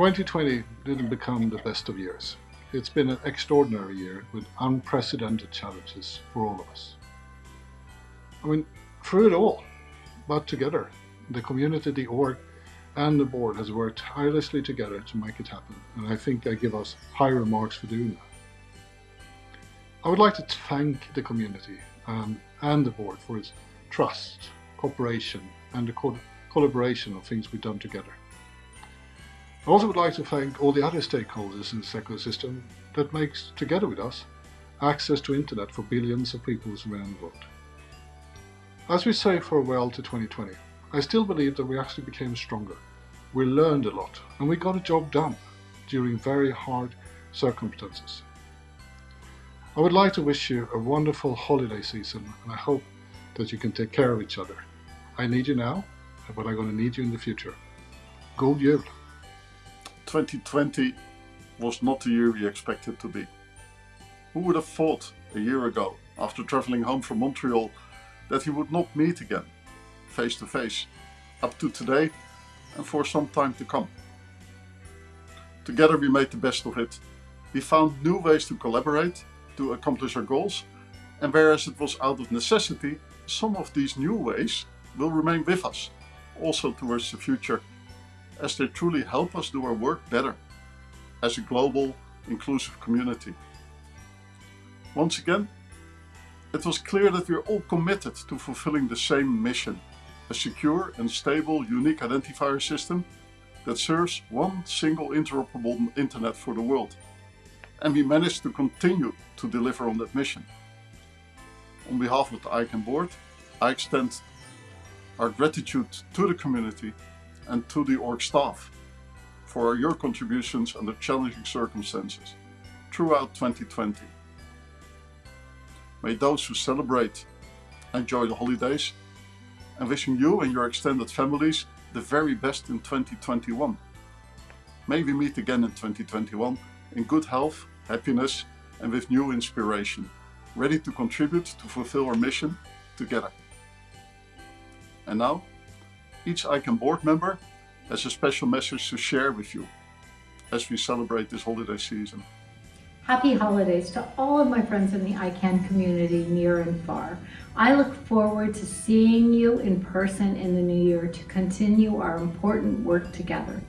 2020 didn't become the best of years. It's been an extraordinary year with unprecedented challenges for all of us. I mean, through it all, but together, the community, the org, and the board has worked tirelessly together to make it happen, and I think I give us high remarks for doing that. I would like to thank the community um, and the board for its trust, cooperation, and the co collaboration of things we've done together. I also would like to thank all the other stakeholders in this ecosystem that makes, together with us, access to internet for billions of people around the world. As we say farewell to 2020, I still believe that we actually became stronger. We learned a lot and we got a job done during very hard circumstances. I would like to wish you a wonderful holiday season and I hope that you can take care of each other. I need you now, but I'm going to need you in the future. God jul! 2020 was not the year we expected to be. Who would have thought a year ago, after traveling home from Montreal, that we would not meet again, face to face, up to today and for some time to come. Together we made the best of it. We found new ways to collaborate, to accomplish our goals, and whereas it was out of necessity, some of these new ways will remain with us, also towards the future as they truly help us do our work better as a global, inclusive community. Once again, it was clear that we are all committed to fulfilling the same mission, a secure and stable unique identifier system that serves one single interoperable internet for the world. And we managed to continue to deliver on that mission. On behalf of the ICANN board, I extend our gratitude to the community and to the org staff for your contributions under challenging circumstances throughout 2020. May those who celebrate enjoy the holidays and wishing you and your extended families the very best in 2021. May we meet again in 2021 in good health, happiness and with new inspiration, ready to contribute to fulfill our mission together. And now, each ICANN board member has a special message to share with you as we celebrate this holiday season. Happy holidays to all of my friends in the ICANN community near and far. I look forward to seeing you in person in the new year to continue our important work together.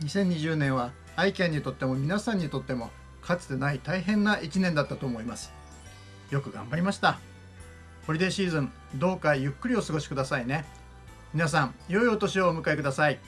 2020年は ICANN にとっても皆さんにとってもかつてない大変な1年だったと思います。よく頑張りました。ホリデーシーズンどうかゆっくりお過ごしくださいね。皆さん、良いお年をお迎えください。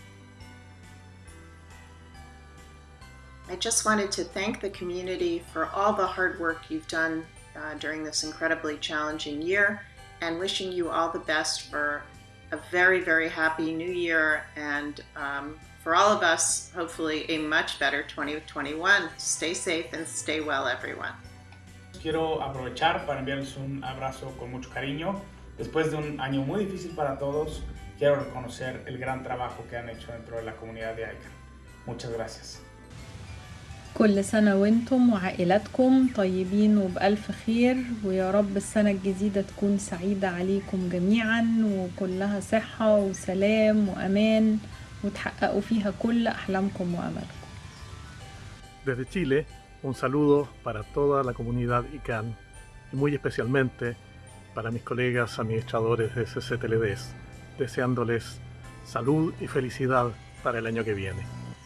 I just wanted to thank the community for all the hard work you've done uh, during this incredibly challenging year and wishing you all the best for a very, very happy new year and um, for all of us, hopefully a much better 2021. Stay safe and stay well, everyone. Quiero aprovechar para enviarles un abrazo con mucho cariño. Después de un año muy difícil para todos, quiero reconocer el gran trabajo que han hecho dentro de la comunidad de ICANN. Muchas gracias. كل سنة وانتم وعائلاتكم طيبين وبألف خير ويا رب السنة الجديدة تكون سعيدة عليكم جميعا وكلها صحة وسلام وأمان وتحققوا فيها كل أحلامكم وأملكم Desde Chile, un saludo para toda la comunidad ICANN y muy especialmente para mis colegas administradores de CCTLDs. Deseándoles salud y felicidad para el año que viene.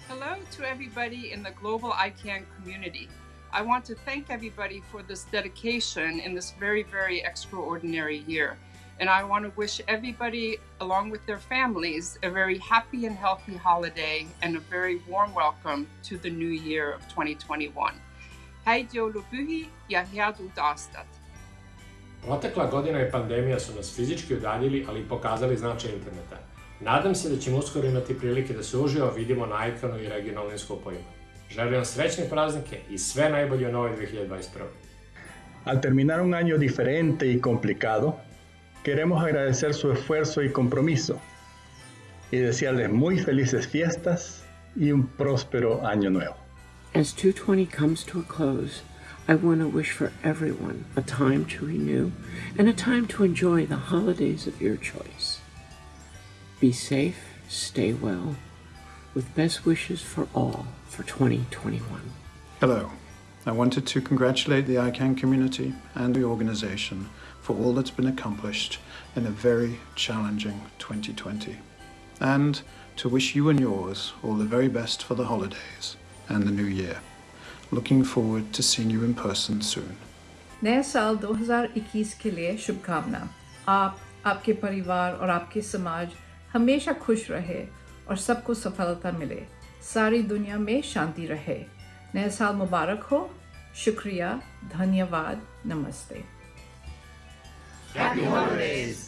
Hello to everybody in the global ICANN community. I want to thank everybody for this dedication in this very, very extraordinary year. And I want to wish everybody, along with their families, a very happy and healthy holiday and a very warm welcome to the new year of 2021. Hei Lubuhi, Yahiadu Dastat. Protekla godina i pandemija su nas fizički udaljili, ali i pokazali značaj interneta. Nadam se da ćemo uskoro imati prilike da se uživo vidimo na ekranu i regionalnim skupovima. Želim vam srećne praznike i sve najbolje u novoj 2021. Al terminar un año diferente y complicado, queremos agradecer su esfuerzo y compromiso y desearles muy felices fiestas y un próspero año nuevo. As 220 comes to a close, I want to wish for everyone a time to renew and a time to enjoy the holidays of your choice. Be safe, stay well, with best wishes for all for 2021. Hello. I wanted to congratulate the ICANN community and the organization for all that's been accomplished in a very challenging 2020, and to wish you and yours all the very best for the holidays and the new year. Looking forward to seeing you in person soon. नए साल 2021 के लिए शुभकामना। आप आपके परिवार और आपके समाज हमेशा खुश रहे और सबको सफलता मिले। सारी दुनिया में शांति रहे। नया साल मुबारक हो। शुक्रिया। धन्यवाद। नमस्ते। Happy holidays!